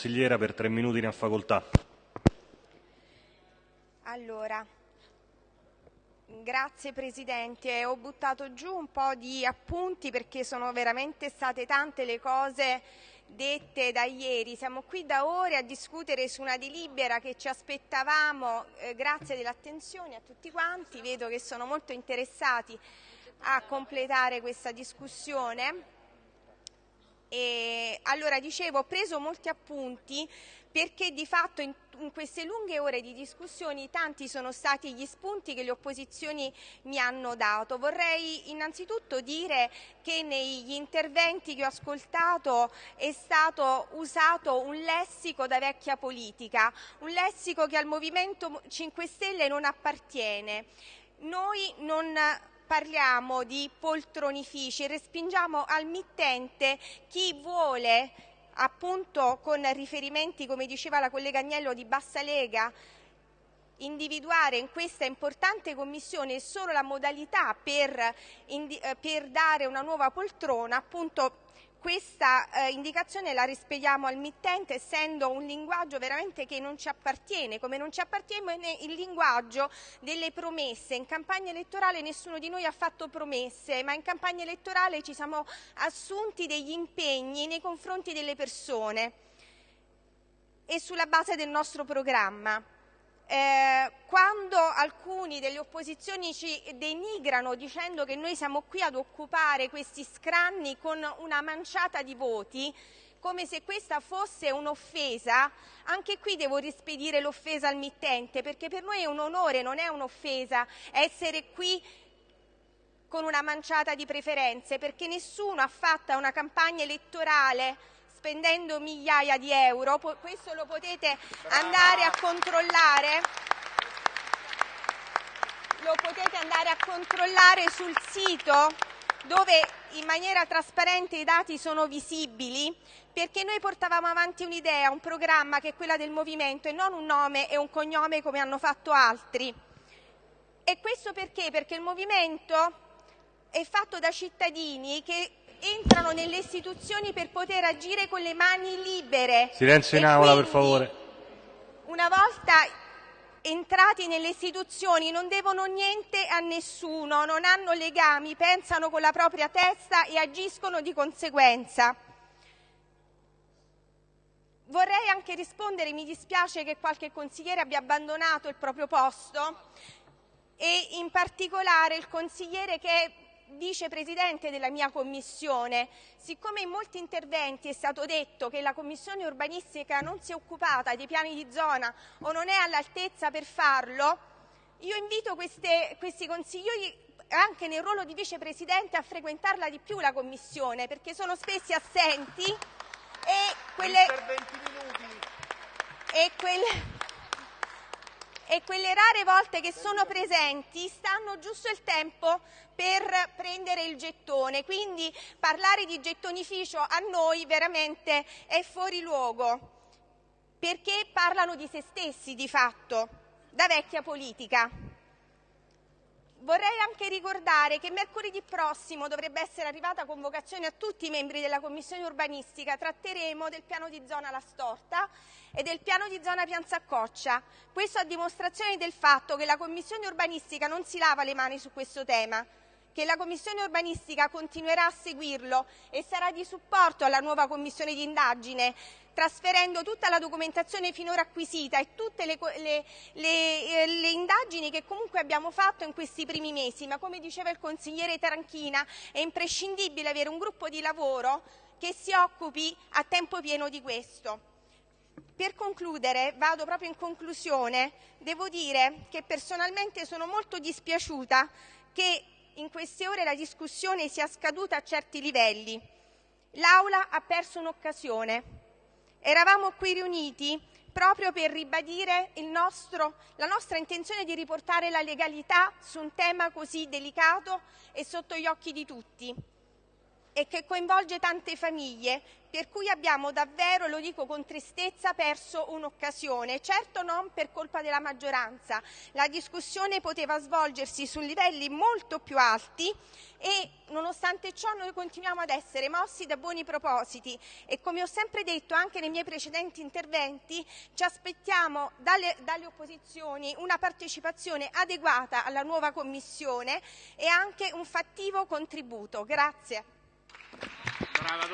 Consigliera per tre minuti ne ha facoltà. Allora, grazie Presidente, ho buttato giù un po' di appunti perché sono veramente state tante le cose dette da ieri. Siamo qui da ore a discutere su una delibera che ci aspettavamo, eh, grazie dell'attenzione a tutti quanti, vedo che sono molto interessati a completare questa discussione. E allora dicevo, ho preso molti appunti perché di fatto in, in, queste lunghe ore di discussioni tanti sono stati gli spunti che le opposizioni mi hanno dato. Vorrei innanzitutto dire che negli interventi che ho ascoltato è stato usato un lessico da vecchia politica, un lessico che al Movimento 5 Stelle non appartiene. Noi non parliamo di poltronifici, respingiamo al mittente chi vuole appunto con riferimenti, come diceva la collega Agnello, di bassa lega, individuare in questa importante commissione solo la modalità per, eh, per dare una nuova poltrona, appunto questa eh, indicazione la rispediamo al mittente essendo un linguaggio veramente che non ci appartiene, come non ci appartiene il linguaggio delle promesse. In campagna elettorale nessuno di noi ha fatto promesse, ma in campagna elettorale ci siamo assunti degli impegni nei confronti delle persone e sulla base del nostro programma. Eh, quando alcuni delle opposizioni ci denigrano dicendo che noi siamo qui ad occupare questi scranni con una manciata di voti, come se questa fosse un'offesa, anche qui devo rispedire l'offesa al mittente, perché per noi è un onore, non è un'offesa essere qui con una manciata di preferenze, perché nessuno ha fatto una campagna elettorale spendendo migliaia di euro, questo lo potete andare a controllare lo potete andare a controllare sul sito dove in maniera trasparente i dati sono visibili, perché noi portavamo avanti un'idea, un programma che è quella del movimento e non un nome e un cognome come hanno fatto altri. E questo perché? Perché il movimento è fatto da cittadini che entrano nelle istituzioni per poter agire con le mani libere. Silenzio in aula, per favore. Una volta entrati nelle istituzioni non devono niente a nessuno, non hanno legami, pensano con la propria testa e agiscono di conseguenza. Vorrei anche rispondere, mi dispiace che qualche consigliere abbia abbandonato il proprio posto e in particolare il consigliere che vicepresidente della mia commissione, siccome in molti interventi è stato detto che la commissione urbanistica non si è occupata dei piani di zona o non è all'altezza per farlo, io invito queste, questi consiglieri anche nel ruolo di vicepresidente a frequentarla di più la commissione perché sono spessi assenti e quelle, e quelle e quelle rare volte che sono presenti stanno giusto il tempo per prendere il gettone, quindi parlare di gettonificio a noi veramente è fuori luogo, perché parlano di se stessi di fatto, da vecchia politica. Vorrei anche ricordare che mercoledì prossimo dovrebbe essere arrivata convocazione a tutti i membri della Commissione urbanistica. Tratteremo del piano di zona La Storta e del piano di zona Pianzaccoccia. Questo a dimostrazione del fatto che la Commissione urbanistica non si lava le mani su questo tema che la Commissione urbanistica continuerà a seguirlo e sarà di supporto alla nuova Commissione di indagine, trasferendo tutta la documentazione finora acquisita e tutte le, le, le, eh, le, indagini che comunque abbiamo fatto in questi primi mesi. Ma come diceva il consigliere Taranchina, è imprescindibile avere un gruppo di lavoro che si occupi a tempo pieno di questo. Per concludere, vado proprio in conclusione, devo dire che personalmente sono molto dispiaciuta che in queste ore la discussione sia scaduta a certi livelli. L'Aula ha perso un'occasione. Eravamo qui riuniti proprio per ribadire nostro, la nostra intenzione di riportare la legalità su un tema così delicato e sotto gli occhi di tutti. E che coinvolge tante famiglie, per cui abbiamo davvero, lo dico con tristezza, perso un'occasione. Certo non per colpa della maggioranza, la discussione poteva svolgersi su livelli molto più alti e nonostante ciò noi continuiamo ad essere mossi da buoni propositi e come ho sempre detto anche nei miei precedenti interventi ci aspettiamo dalle, dalle opposizioni una partecipazione adeguata alla nuova Commissione e anche un fattivo contributo. Grazie. grabador.